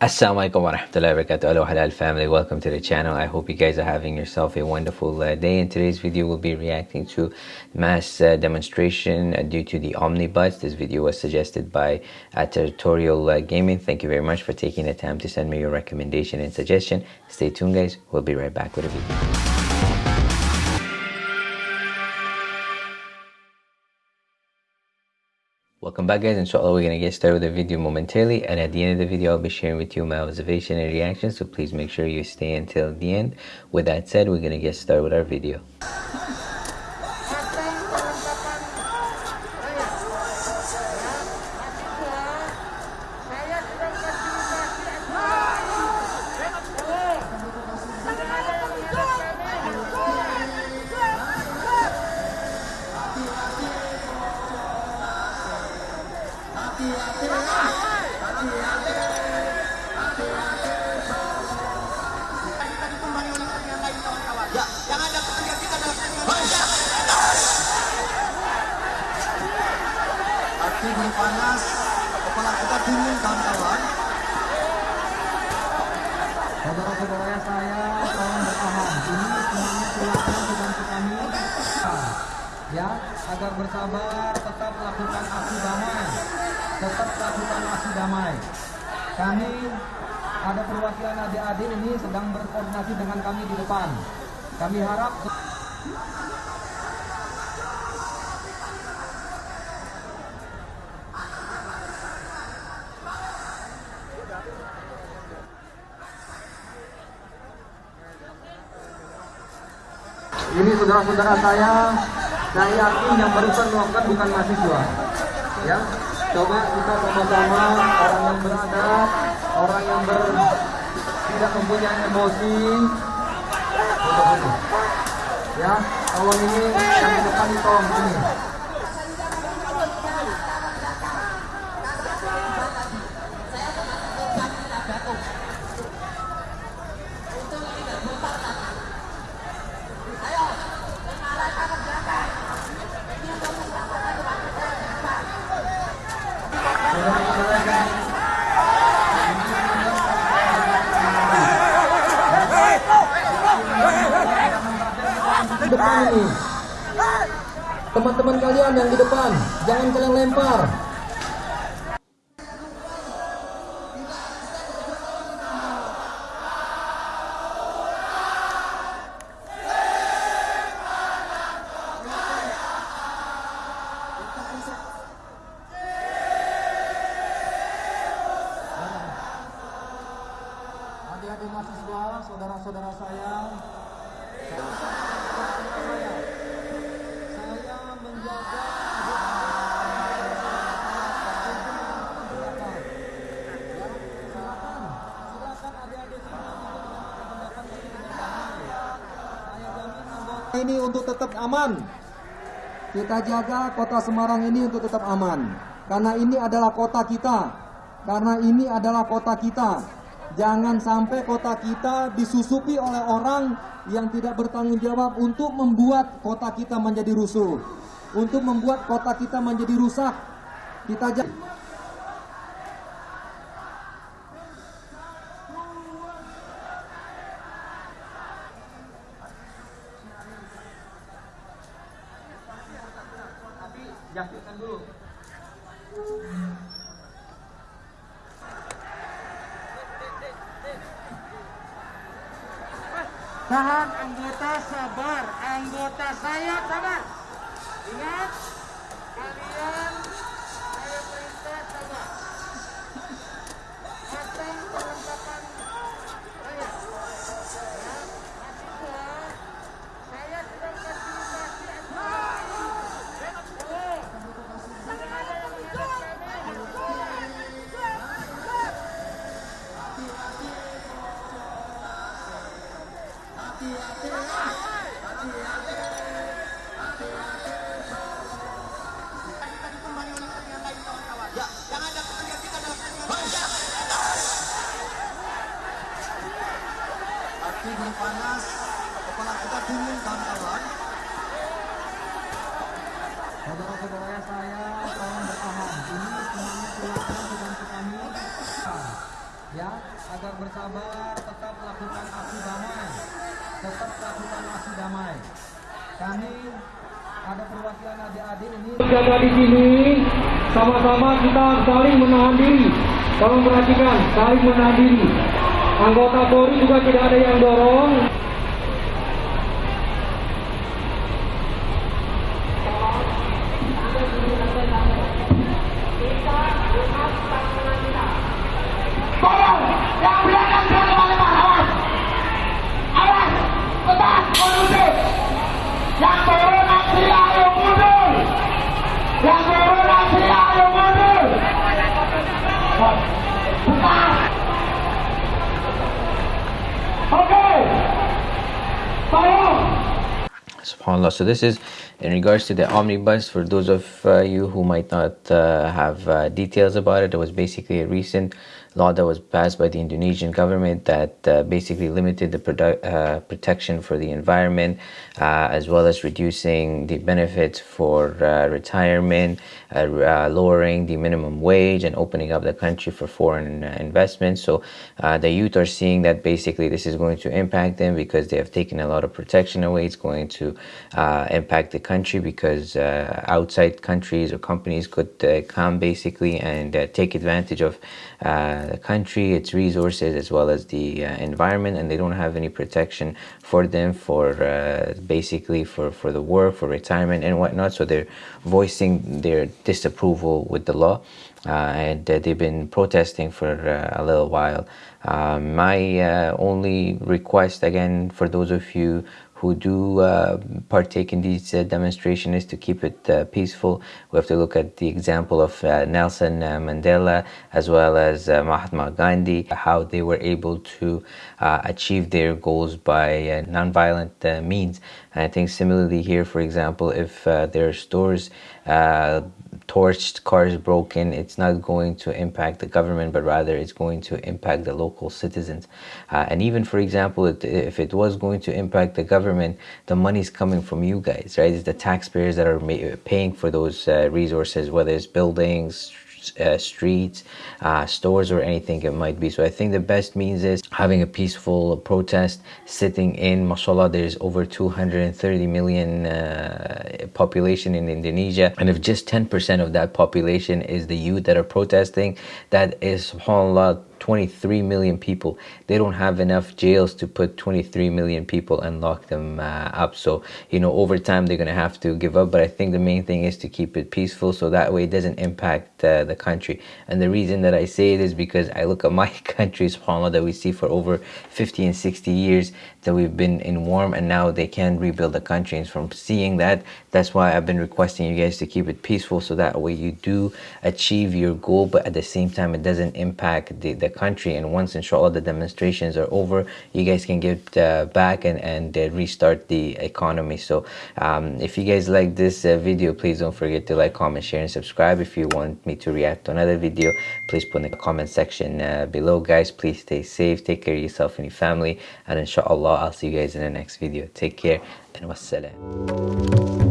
Assalamualaikum warahmatullahi wabarakatuh. Hello halal family, welcome to the channel. I hope you guys are having yourself a wonderful uh, day. In today's video, we'll be reacting to mass uh, demonstration uh, due to the omnibus. This video was suggested by uh, Territorial uh, Gaming. Thank you very much for taking the time to send me your recommendation and suggestion. Stay tuned guys, we'll be right back with a video. Welcome back guys, inshallah we're going to get started with the video momentarily and at the end of the video I'll be sharing with you my observation and reaction so please make sure you stay until the end. With that said, we're going to get started with our video. Panas, kepala kita dingin kawan-kawan. Saudara-saudara saya, tolong bertahan. Ini semuanya silakan dibantu kami. Ya, agar bersabar, tetap lakukan aksi damai. Tetap lakukan aksi damai. Kami ada perwakilan adik-adik ini sedang berkoordinasi dengan kami di depan. Kami harap Ini saudara-saudara saya, saya yakin yang barusan melakukan bukan mahasiswa. Ya, coba kita sama-sama orang yang beradab, orang yang ber, tidak mempunyai emosi. Ya, kalau ini yang depan tolong sini. Teman-teman kalian yang di depan, jangan kalian lempar. Ini untuk tetap aman. Kita jaga kota Semarang ini untuk tetap aman. Karena ini adalah kota kita. Karena ini adalah kota kita. Jangan sampai kota kita disusupi oleh orang yang tidak bertanggung jawab untuk membuat kota kita menjadi rusuh. Untuk membuat kota kita menjadi rusak. Kita jaga Dulu. Tahan anggota sabar, anggota saya sabar. Ingat, kalian Belum panas, kepala kita dingin kawan-kawan. Saudara-saudara saya, tolong bertahan. Ini semuanya silakan dibantu kami. ya agar bersabar tetap lakukan aksi damai tetap lakukan aksi damai kami ada perwakilan adik-adik ini Jaga di sini, sama-sama kita saling menahan diri. Tolong perhatikan, saling menahan diri. Anggota Polri juga tidak ada yang dorong. Subhanallah. So this is in regards to the omnibus. For those of uh, you who might not uh, have uh, details about it it was basically a recent law that was passed by the indonesian government that uh, basically limited the uh, protection for the environment uh, as well as reducing the benefits for retirement lowering the minimum wage and opening up the country for foreign investments. So the youth are seeing that basically this is going to impact them because they have taken a lot of protection away. It's going to uh, impact the country because uh, outside countries or companies could uh, come basically and uh, take advantage of uh, the country, its resources, as well as the uh, environment, and they don't have any protection for them for uh, basically for, for the work, for retirement, and whatnot. So they're voicing their disapproval with the law. Uh, and they've been protesting for a little while. Um, my only request, again, for those of you who do uh, partake in these uh, demonstrations is to keep it uh, peaceful. We have to look at the example of uh, Nelson uh, Mandela as well as uh, Mahatma Gandhi, how they were able to achieve their goals by nonviolent means. And I think similarly here, for example, if there are stores torched, cars broken, it's not going to impact the government, but rather it's going to impact the local citizens. Uh, and even, for example, if it was going to impact the government, the money is coming from you guys, right? It's the taxpayers that are paying for those uh, resources, whether it's buildings, uh, streets, uh, stores, or anything it might be. So I think the best means is having a peaceful protest, sitting in. Mashallah, there's over 230 million uh, population in Indonesia, and if just 10% of that population is the youth that are protesting, that is, subhanAllah, 23 million people. They don't have enough jails to put 23 million people and lock them uh, up. So, you know, over time they're going to have to give up. But I think the main thing is to keep it peaceful so that way it doesn't impact uh, the country. And the reason that I say it is because I look at my country, subhanAllah, that we see for over 50 and 60 years that we've been in warm and now they can rebuild the country. And from seeing that, that's why I've been requesting you guys to keep it peaceful so that way you do achieve your goal, but at the same time, it doesn't impact the, the country and once inshallah the demonstrations are over you guys can get uh, back and, and uh, restart the economy. So um, if you guys like this uh, video please don't forget to like comment share and subscribe. If you want me to react to another video please put in the comment section uh, below. Guys please stay safe take care of yourself and your family and inshallah i'll see you guys in the next video. Take care and wassalam